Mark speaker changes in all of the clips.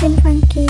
Speaker 1: Twin Funky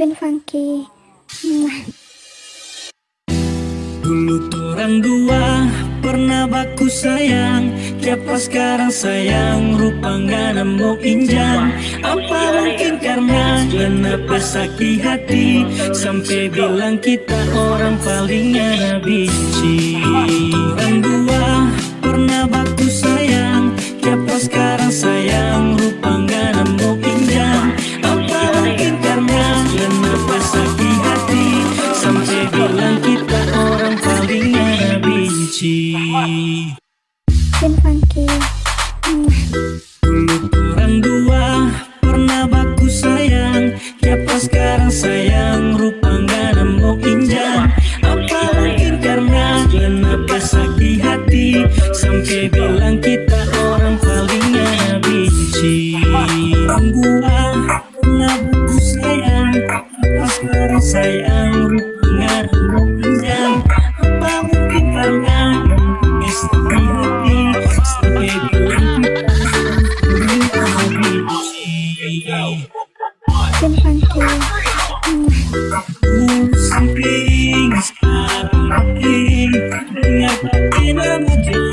Speaker 1: Twin Funky.
Speaker 2: Dulu orang dua pernah baku sayang. Siapa sekarang sayang? Rupa gak nemu injang. Apa mungkin karena kenapa sakit hati? Sampai bilang kita orang paling gak benci Dulu orang dua pernah baku sayang. Siapa sekarang sayang? Rupa gak nemu injang. Apa mungkin karena kenapa sakit hati? Sampai bilang kita orang paling gak benci. Orang dua pernah baku sayang. Siapa sekarang sayang
Speaker 1: Chicken hunting.
Speaker 2: Something is happening. Dengar